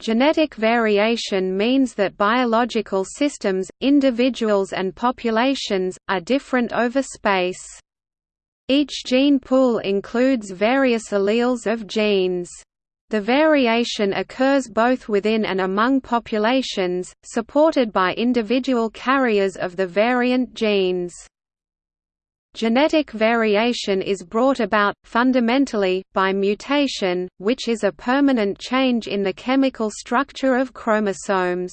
Genetic variation means that biological systems, individuals and populations, are different over space. Each gene pool includes various alleles of genes. The variation occurs both within and among populations, supported by individual carriers of the variant genes. Genetic variation is brought about, fundamentally, by mutation, which is a permanent change in the chemical structure of chromosomes.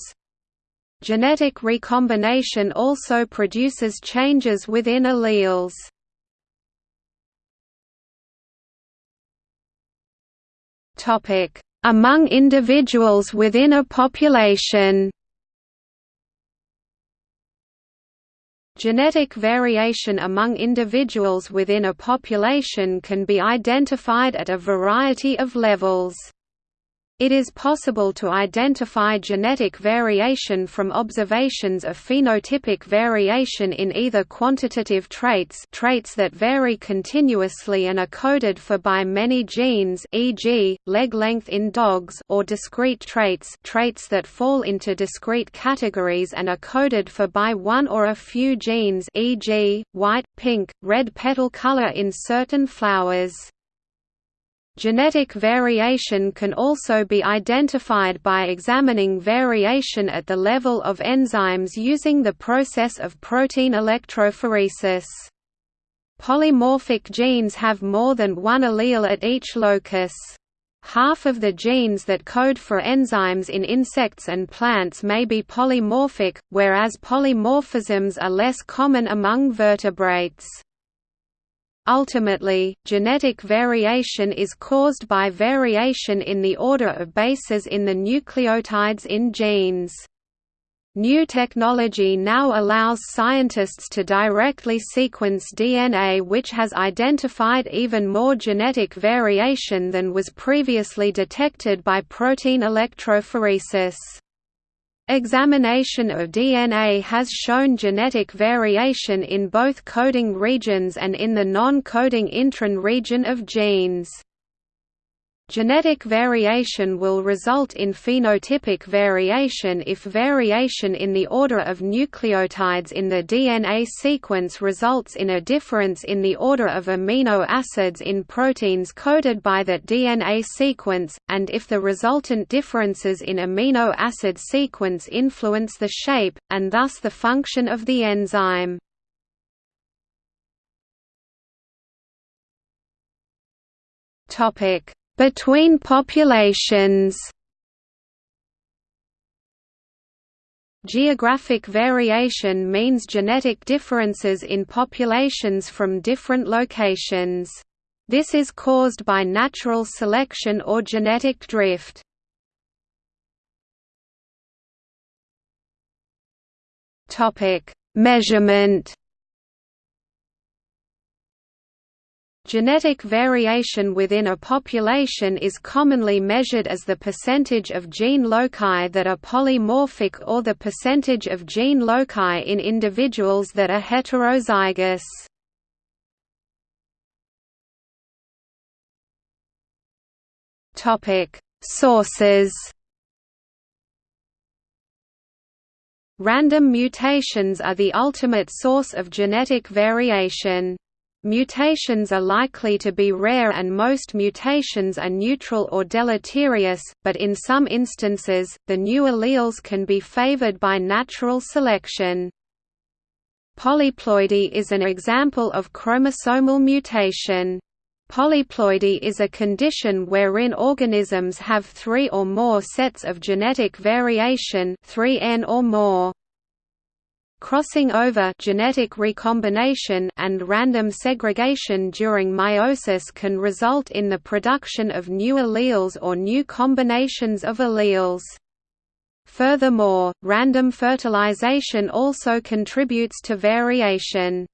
Genetic recombination also produces changes within alleles. Among individuals within a population Genetic variation among individuals within a population can be identified at a variety of levels. It is possible to identify genetic variation from observations of phenotypic variation in either quantitative traits traits that vary continuously and are coded for by many genes e.g., leg length in dogs or discrete traits traits that fall into discrete categories and are coded for by one or a few genes e.g., white, pink, red petal color in certain flowers. Genetic variation can also be identified by examining variation at the level of enzymes using the process of protein electrophoresis. Polymorphic genes have more than one allele at each locus. Half of the genes that code for enzymes in insects and plants may be polymorphic, whereas polymorphisms are less common among vertebrates. Ultimately, genetic variation is caused by variation in the order of bases in the nucleotides in genes. New technology now allows scientists to directly sequence DNA which has identified even more genetic variation than was previously detected by protein electrophoresis. Examination of DNA has shown genetic variation in both coding regions and in the non-coding intron region of genes. Genetic variation will result in phenotypic variation if variation in the order of nucleotides in the DNA sequence results in a difference in the order of amino acids in proteins coded by that DNA sequence, and if the resultant differences in amino acid sequence influence the shape, and thus the function of the enzyme. Topic between populations Geographic variation means genetic differences in populations from different locations. This is caused by natural selection or genetic drift. Measurement Genetic variation within a population is commonly measured as the percentage of gene loci that are polymorphic or the percentage of gene loci in individuals that are heterozygous. Sources Random mutations are the ultimate source of genetic variation. Mutations are likely to be rare and most mutations are neutral or deleterious, but in some instances, the new alleles can be favored by natural selection. Polyploidy is an example of chromosomal mutation. Polyploidy is a condition wherein organisms have three or more sets of genetic variation 3N or more. Crossing over genetic recombination and random segregation during meiosis can result in the production of new alleles or new combinations of alleles. Furthermore, random fertilization also contributes to variation.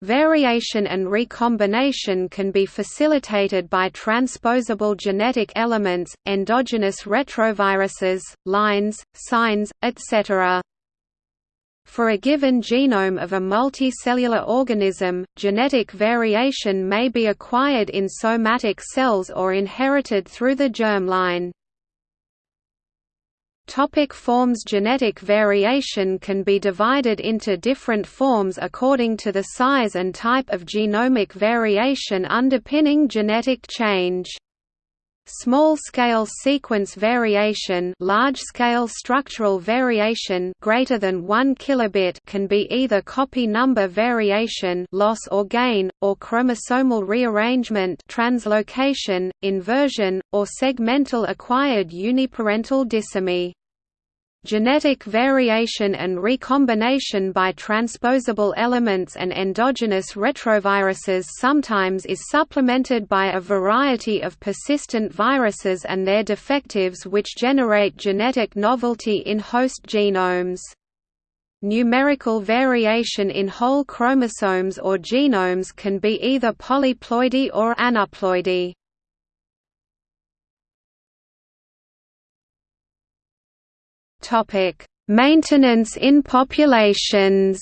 Variation and recombination can be facilitated by transposable genetic elements, endogenous retroviruses, lines, SINEs, etc. For a given genome of a multicellular organism, genetic variation may be acquired in somatic cells or inherited through the germline. Topic forms Genetic variation can be divided into different forms according to the size and type of genomic variation underpinning genetic change. Small-scale sequence variation, large-scale structural variation greater than 1 kilobit can be either copy number variation, loss or gain, or chromosomal rearrangement, translocation, inversion, or segmental acquired uniparental disomy. Genetic variation and recombination by transposable elements and endogenous retroviruses sometimes is supplemented by a variety of persistent viruses and their defectives which generate genetic novelty in host genomes. Numerical variation in whole chromosomes or genomes can be either polyploidy or aneuploidy. Topic: Maintenance in populations.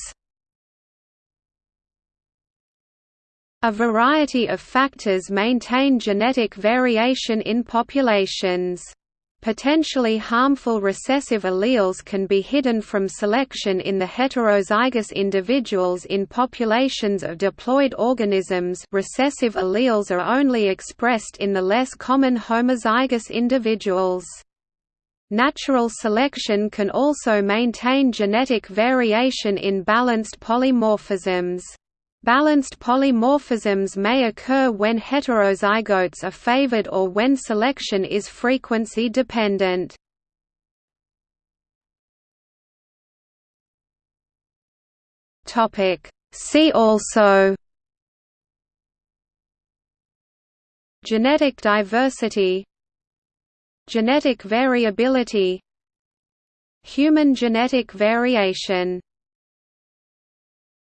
A variety of factors maintain genetic variation in populations. Potentially harmful recessive alleles can be hidden from selection in the heterozygous individuals in populations of diploid organisms recessive alleles are only expressed in the less common homozygous individuals. Natural selection can also maintain genetic variation in balanced polymorphisms. Balanced polymorphisms may occur when heterozygotes are favored or when selection is frequency dependent. See also Genetic diversity Genetic variability Human genetic variation